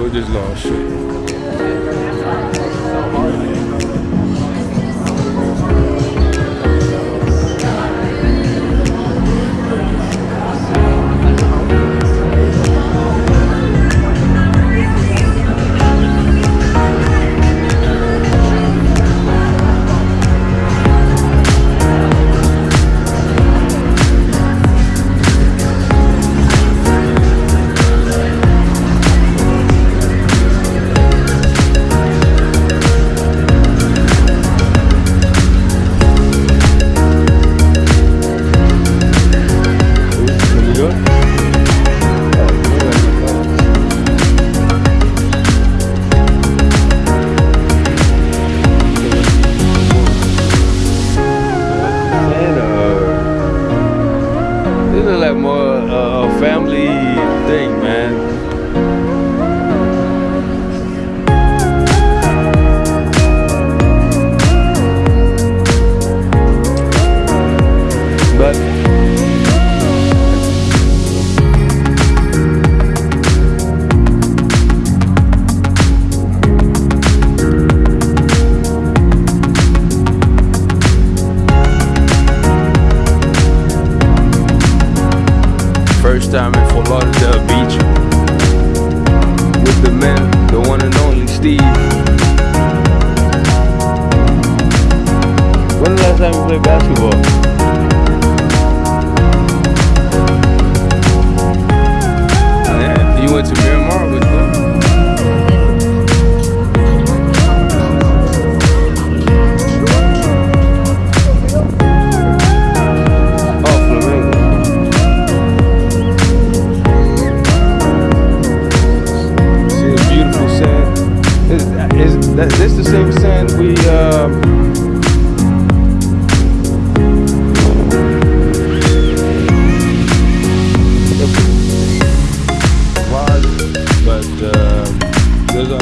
We'll just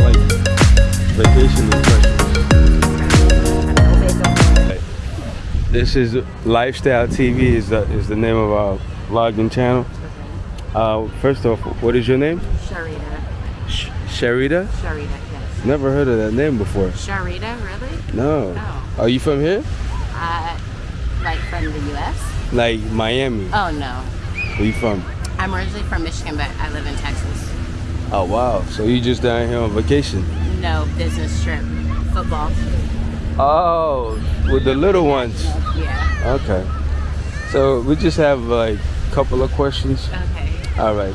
those like vacation impressions. This is Lifestyle TV is the, is the name of our vlogging channel. Uh, first off, what is your name? Sharita. Sh- Sharita? Sharita, yes. Never heard of that name before. Sharita, really? No. No. Are you from here? Uh, like from the U.S.? Like Miami. Oh, no. Where you from? I'm originally from Michigan, but I live in Texas. Oh wow. So you just down here on vacation? No business trip. Football. Oh, with the little ones. Yeah. Okay. So we just have like a couple of questions. Okay. All right.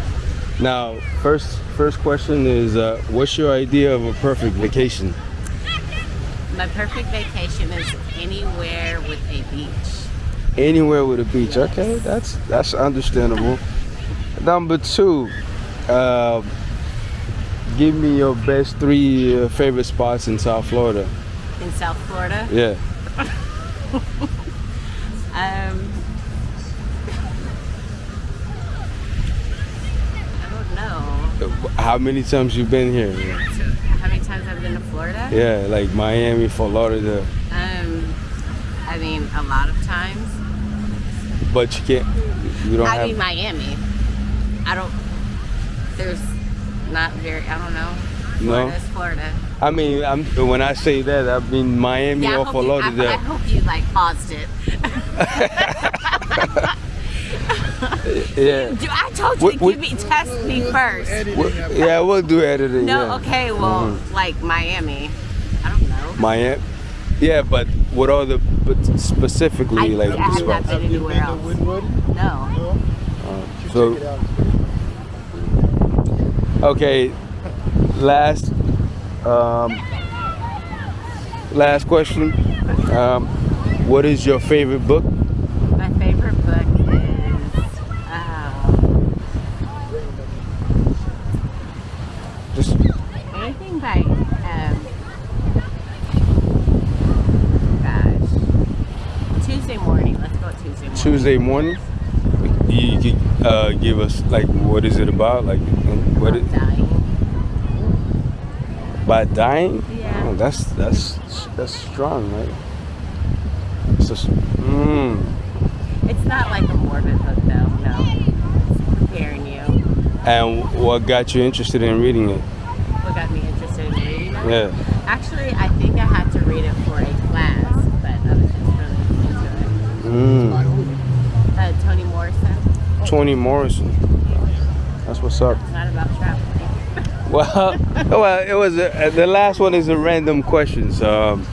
Now, first first question is, uh, what's your idea of a perfect vacation? My perfect vacation is anywhere with a beach. Anywhere with a beach. Okay, that's that's understandable. Number two, uh, give me your best three uh, favorite spots in South Florida. In South Florida. Yeah. Um, I don't know. How many times you been here? How many times I've been to Florida? Yeah, like Miami, Fort Lauderdale. Um, I mean, a lot of times. But you can't. You don't I have. mean, Miami. I don't. There's not very. I don't know. No? Florida's Florida. I mean, I'm, when I say that, I mean Miami Yeah, I or hope, Fort you, I, I hope you like paused it. yeah. Do- I told you What- to what- give me test me first. Well, yeah, we'll do editing. No, yeah. okay, well, Mm-hmm. like Miami. I don't know. Miami. Yeah, but what are the but specifically I, like I the have not been anywhere else. No. So okay, last um, last question. Um, what is your favorite book? My favorite book is. Um, Just anything by. Um, gosh. Tuesday morning. Let's go Tuesday morning. Tuesday morning. Uh, give us like what is it about? Like um, what it, Dying. by dying? Yeah. Oh, that's that's that's strong, right? It's just, mm. It's not like a morbid book, though. No. It's preparing you. And what got you interested in reading it? what got me interested in reading them. Yeah. Actually, I think I had to read it for a class, but I was just really into it. Mm. Uh, Toni Morrison. Toni Morrison. That's what's up. It's not about traveling. Well, well, it was a, the last one is a random questions. Um,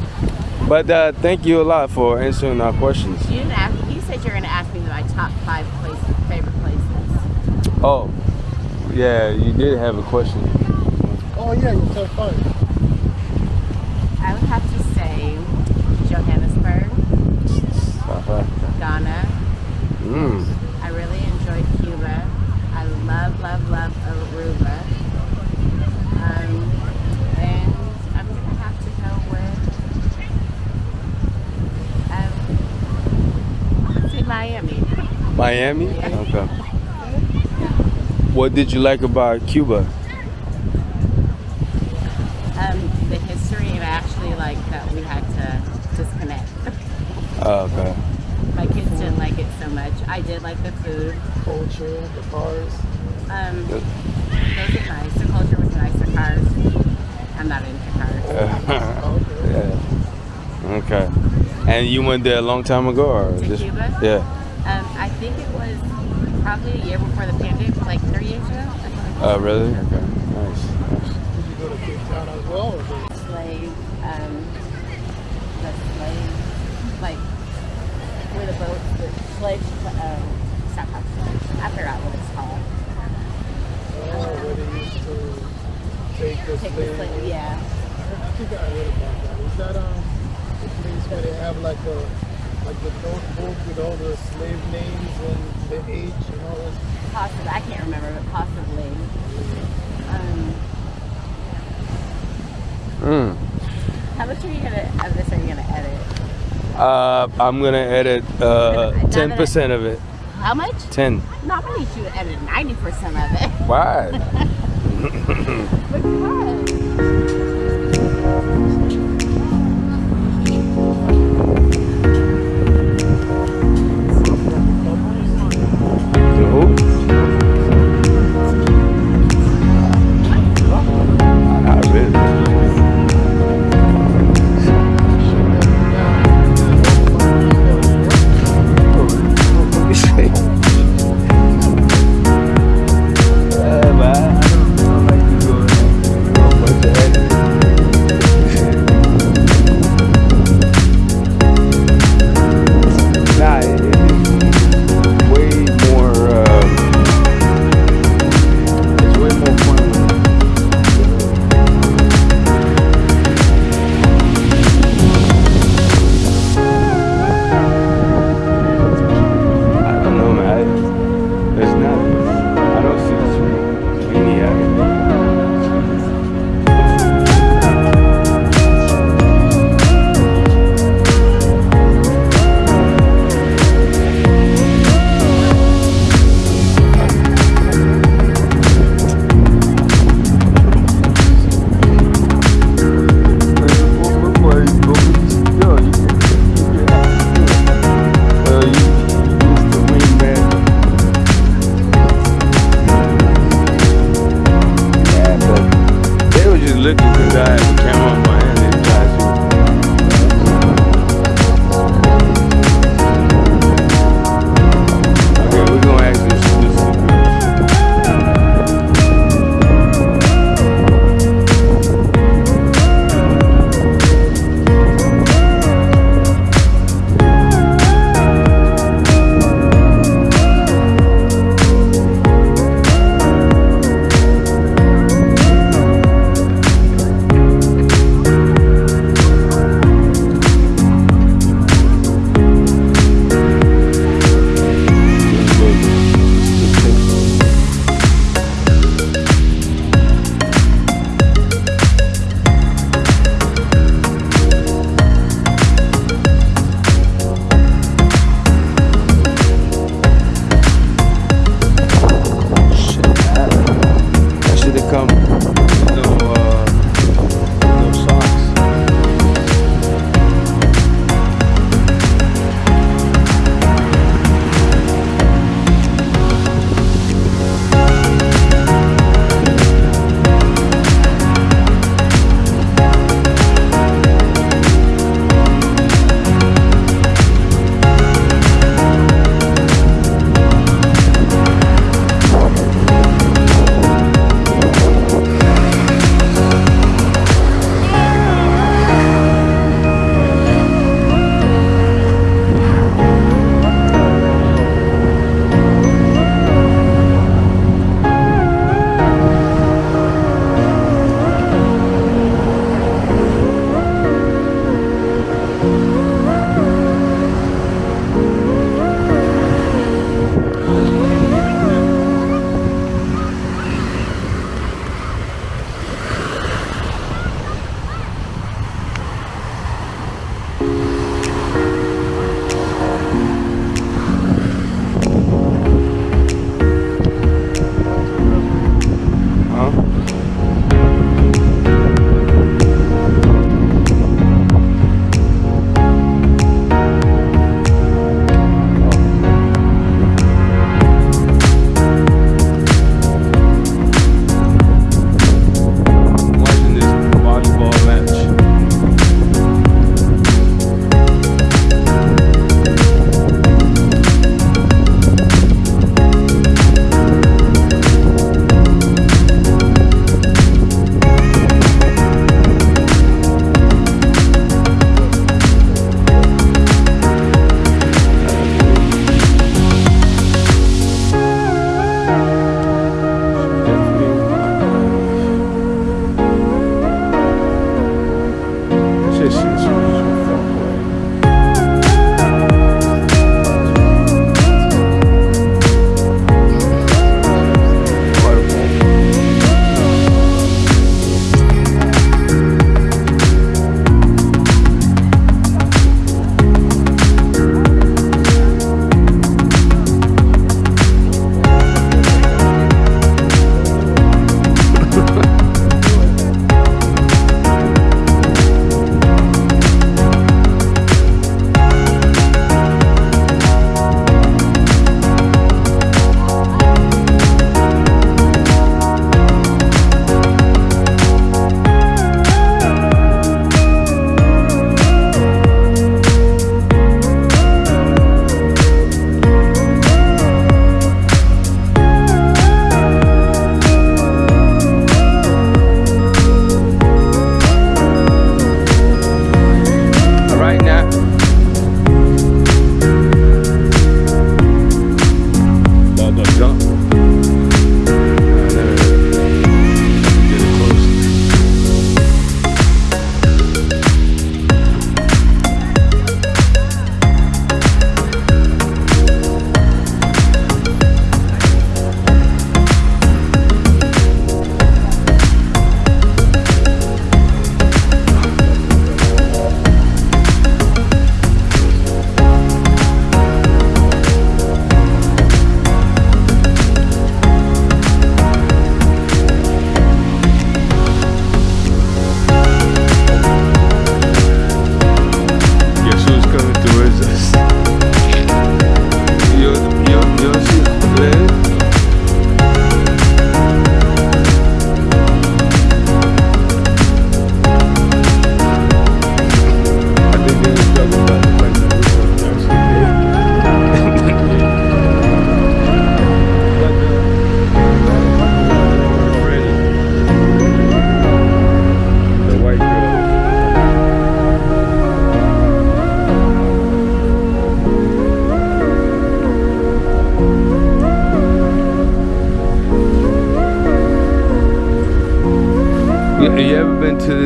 but uh, thank you a lot for answering our questions. You didn't ask. You said you're going to ask me my top five places, favorite places. Oh, yeah, you did have a question. Oh yeah, you top five. I would have to say Johannesburg, South Africa. Ghana. Mm. I really enjoyed Cuba. I love, love, love Aruba. Um, and I'm gonna have to go with um, let's say Miami. Miami? Yeah. Okay. What did you like about Cuba? Um, the history, and I actually like that we had to disconnect. Oh, okay. My kids didn't like it so much. I did like the food. Culture, the cars. Um, Good. those are nice. The culture was nice. The cars. I'm not into cars. Okay. yeah. Okay. And you went there a long time ago, or To just Cuba? yeah? Um, I think it was probably a year before the pandemic, like three years ago. or something like Oh, really? Okay. Nice. nice. Did you go to Cape Town as well? Or. Slave, um, the slave, like where the boat, the slave, um, stop, stop, stop. I forgot what it's called. oh, where they used to take the the slave. slave, yeah. I think I heard about that. Is that um the place where they have like a like the notebook with all the slave names and the age and all that? Possibly, I can't remember, but possibly. Um, Mm. how much are you gonna of this are you gonna edit? Uh, I'm gonna edit uh, Now that I- ten percent of it. How much? Ten. No, I'm gonna need you to edit ninety percent of it. Why?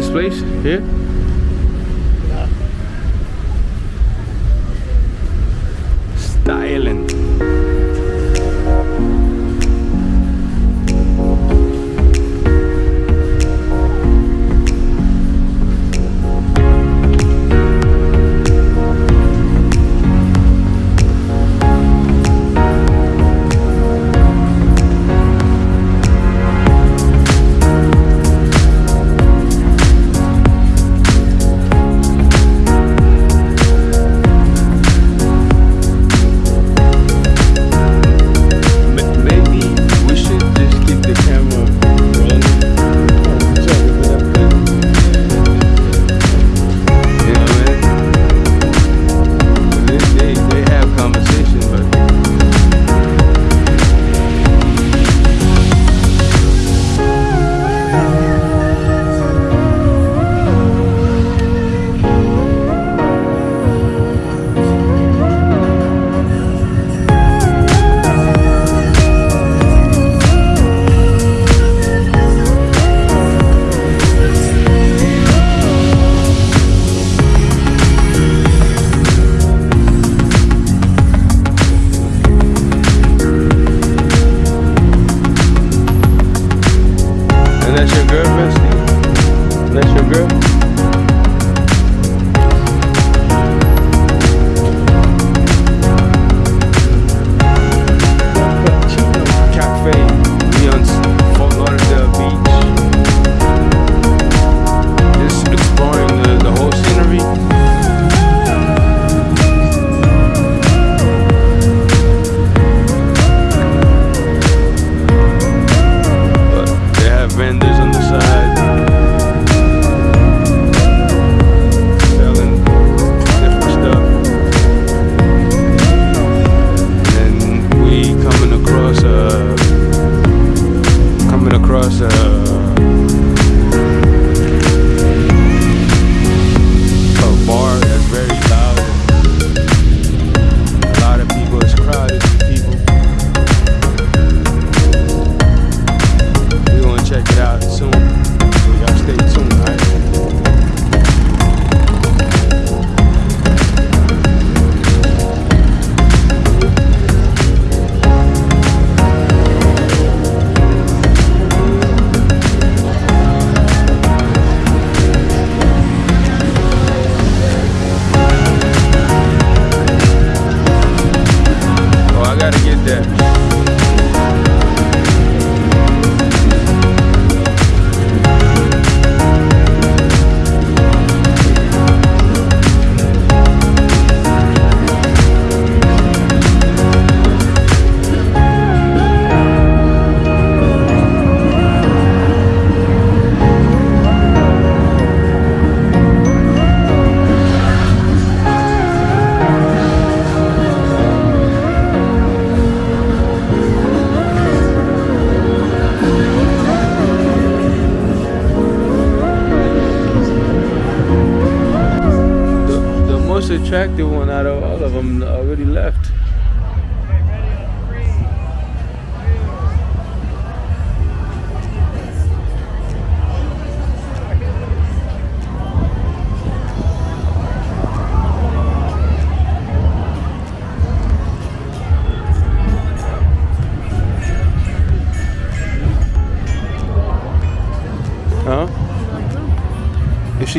this place here? Gotta that.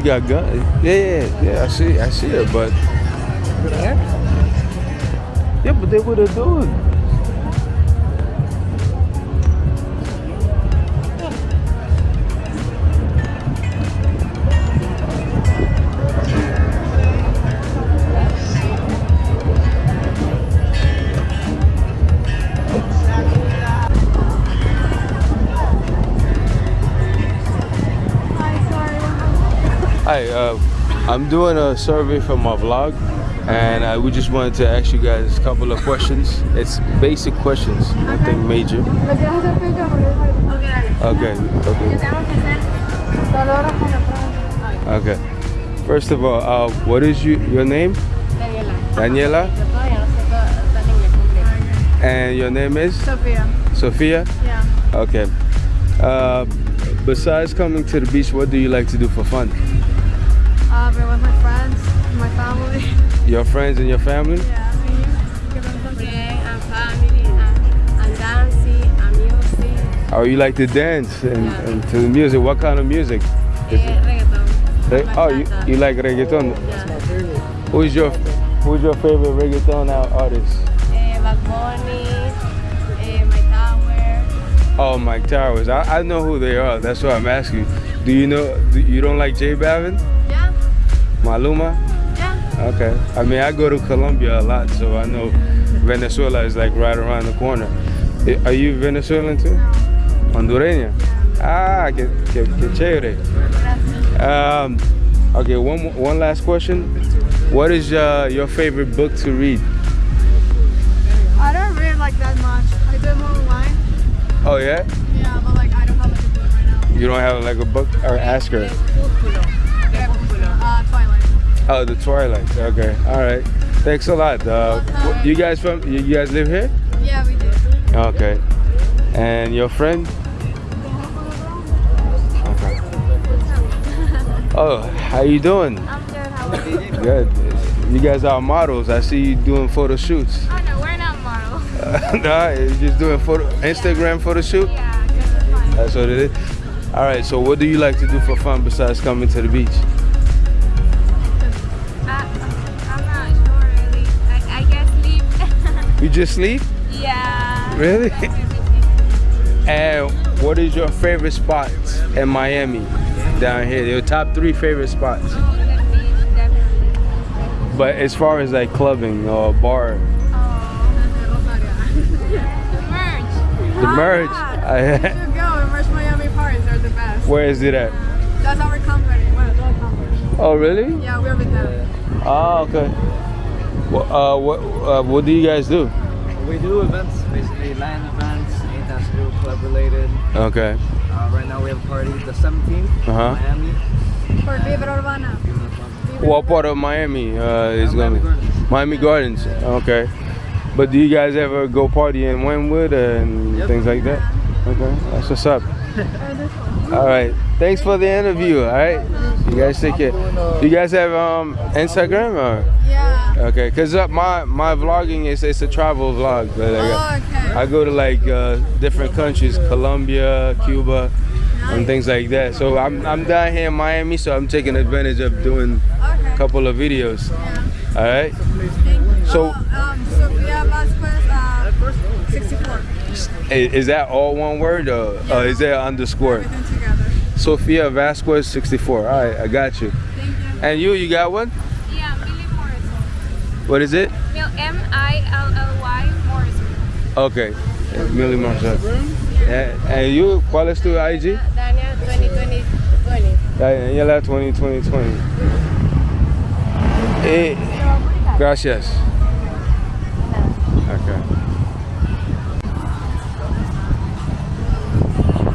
Got gun, yeah, yeah, yeah. I see, I see it, but yeah, but they would have done. I'm doing a survey for my vlog, and uh, we just wanted to ask you guys a couple of questions. It's basic questions, nothing major. ¿Lo quieres hacer tú y yo? Porque es Ok. Okay, okay, tenemos que hacer? Dolores con la prueba. okay. First of all, uh, what is you, your name? Daniela. Daniela, Yo todavía no sé todo tan inglés completo. and your name is Sofía. Sophia. Yeah. Okay. Uh, besides coming to the beach, what do you like to do for fun? Your friends and your family? Yeah, and you? ¿Qué tal? Okay, and family, and, and dancing, and music. Oh, you like to dance and, Yeah. and to the music. What kind of music? Is Eh, reggaeton. Re- oh, you, you like reggaeton? Yeah. My favorite. Who's your Who's your favorite reggaeton artist? Eh, Bad Bunny, eh, My Tower. Oh, Mike Towers. I, I know who they are. That's why I'm asking. Do you know? Do, you don't like J Balvin? Yeah, Maluma? Okay. I mean, I go to Colombia a lot, so I know Venezuela is like right around the corner. Are you Venezuelan too? Hondureña? Ah, que, que, que chévere. Um, okay, one, one last question. What is uh, your favorite book to read? I don't read like that much. I do more online. Oh, yeah? Yeah, but like I don't have like a book right now. You don't have like a book? Or ask her. Oh, The Twilight. Okay. All right. Thanks a lot. Uh, you guys from? You guys live here? Yeah, we do. Okay. And your friend? Okay. Oh, how you doing? I'm good. How are you? Good. You guys are models. I see you doing photo shoots. Oh no, we're not models. nah, you just doing photo Instagram photo shoot. Yeah, just for fun. That's what it is. All right. So, what do you like to do for fun besides coming to the beach? You just sleep? yeah. Really? And what is your favorite spot in Miami down here? Your top three favorite spots. Oh, the. But as far as like clubbing or bar, Oh, the merge. Ah, you go and Merch Miami parties. They're the best. where is it at? That's our company. Well, our company. Oh, really? Yeah, we're with them. Oh, okay. Well, uh, what uh, what do you guys do? We do events, basically land events, anything that's real club related. Okay. Uh, right now we have a party the 17th Uh-huh. Miami. For Vibra Urbana. What part of Miami uh, is Uh, gonna Miami be? Gardens. Miami Gardens. Okay. But do you guys ever go party in Wynwood and Yep. things like that? Okay, that's what's up. All right. Thanks for the interview. All right. You guys take care. You guys have um Instagram or? Yeah. Okay, cause uh, my my vlogging is it's a travel vlog. But like, Oh, okay. I go to like uh, different countries, Colombia, Cuba, and things like that. So I'm I'm down here in Miami, so I'm taking advantage of doing Okay. a couple of videos. All right. So Oh, um, Sofia Vasquez, uh, 64. is that all one word or uh, is there an underscore? Sophia Vasquez 64. All right, I got you. You. And you, you got one? Yeah, Milly Morrison. What is it? Mil- M-I-L-L-Y Morrison. Okay, Milly Marshall. And, and you, ¿cuál es tu IG? 2020. 20. Daniela 20, 20, 20. Eh, gracias. Okay.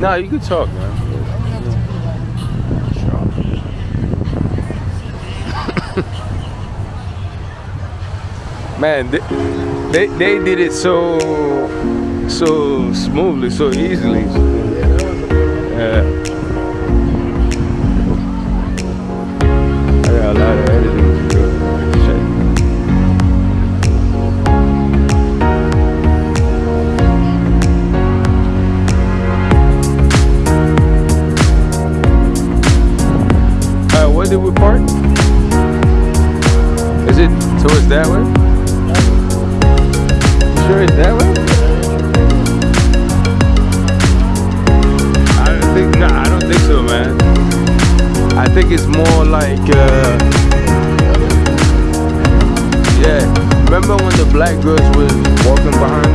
No, you can talk, man. Man, they, they, they did it so so smoothly, so easily. Yeah. Sure it's that way? I don't think, I don't think so, man. I think it's more like, uh, yeah. Remember when the black girls were walking behind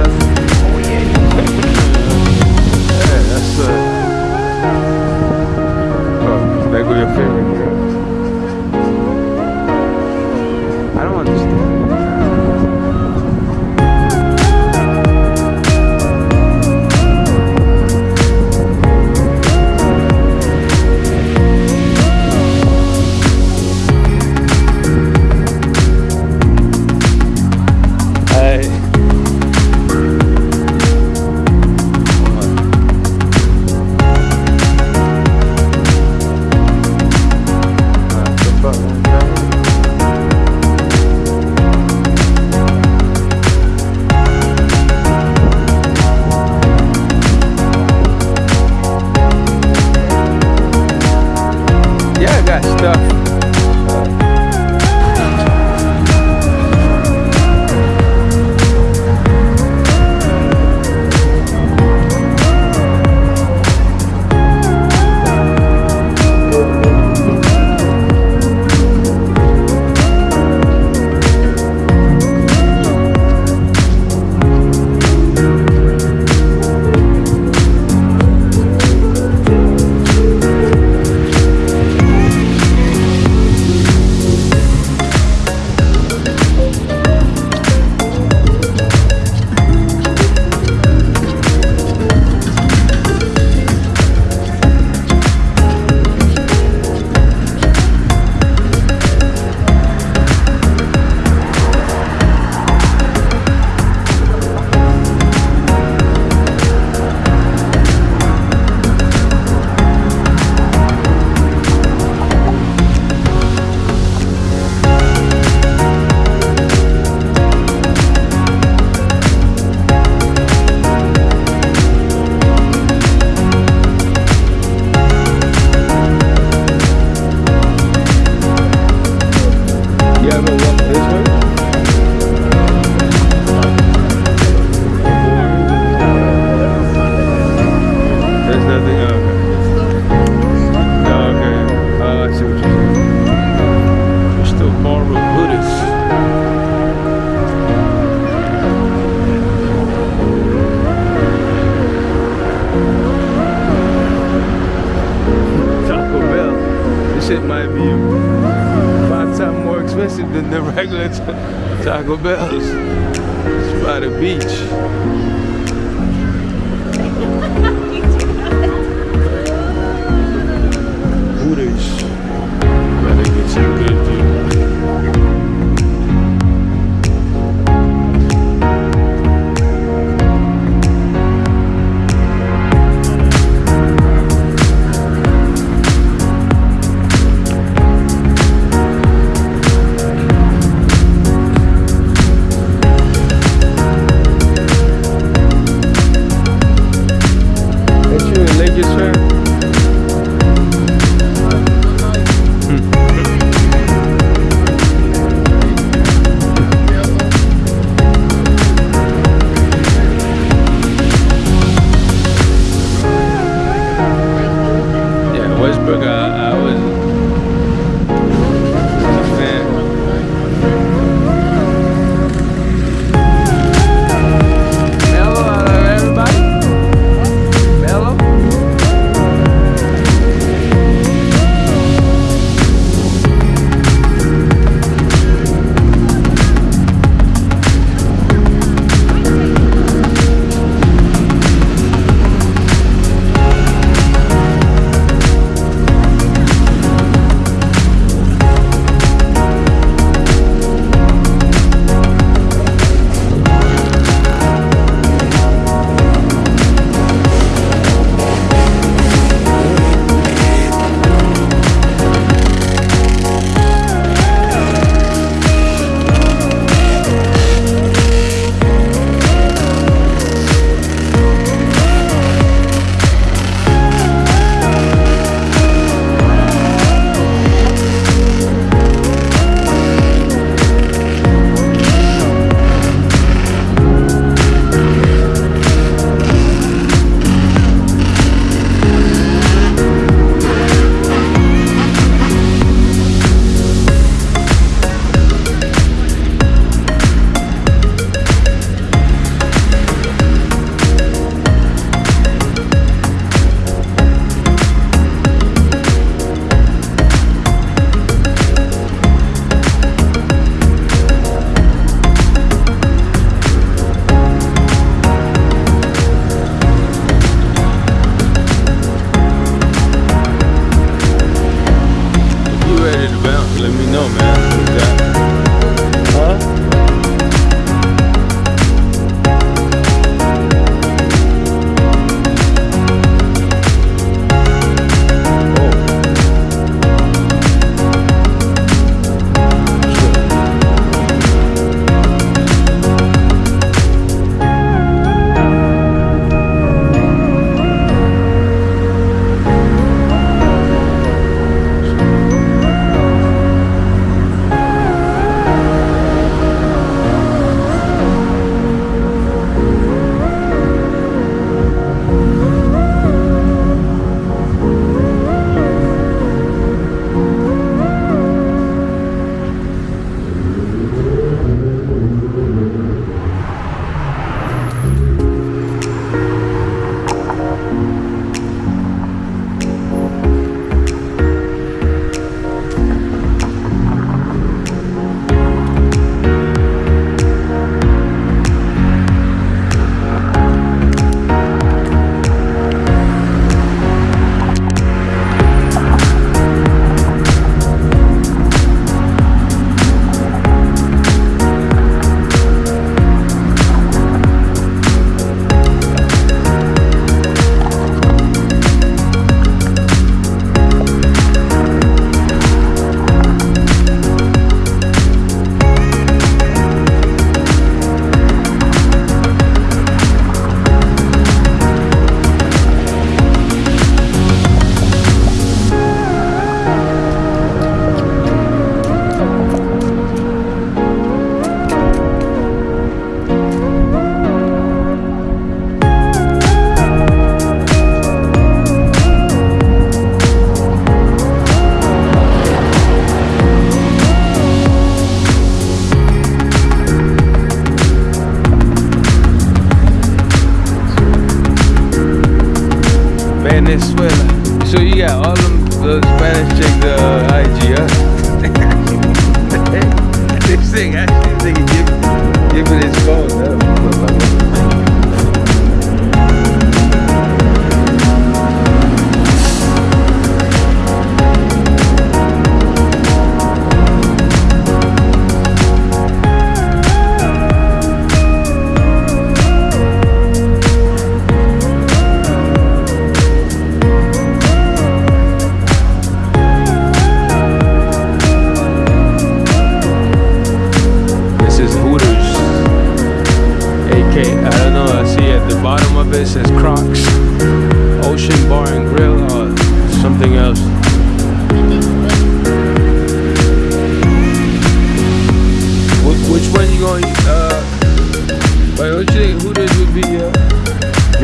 than the regular Taco Bells. It's by the beach.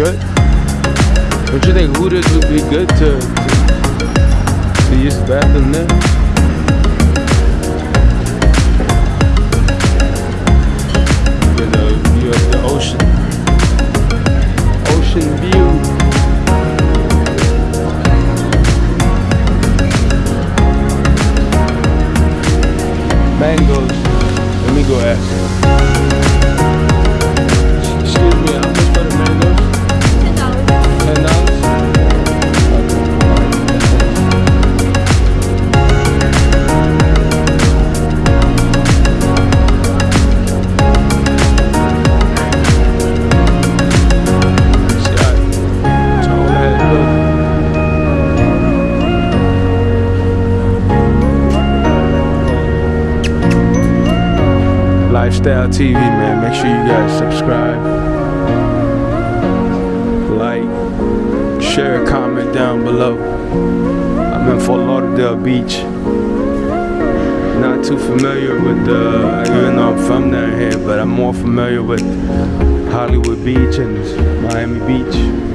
good? Don't you think Hooters would be good to, to, to use the bathroom there? mangoes. Let me go ask. TV, man. Make sure you guys subscribe, like, share, comment down below. I'm in Fort Lauderdale Beach. Not too familiar with the, even though I'm from down here, but I'm more familiar with Hollywood Beach and Miami Beach.